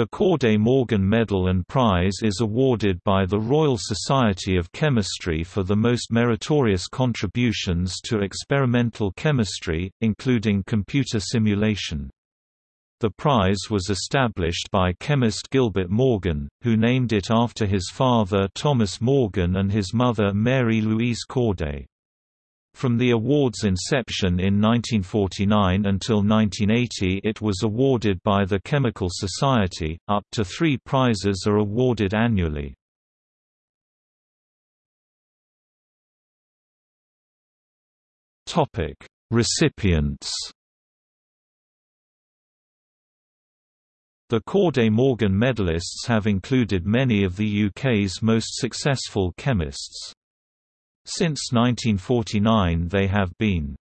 The Corday Morgan Medal and Prize is awarded by the Royal Society of Chemistry for the most meritorious contributions to experimental chemistry, including computer simulation. The prize was established by chemist Gilbert Morgan, who named it after his father Thomas Morgan and his mother Mary Louise Corday. From the award's inception in 1949 until 1980 it was awarded by the Chemical Society, up to three prizes are awarded annually. Recipients The Corday Morgan medalists have included many of the UK's most successful chemists. Since 1949 they have been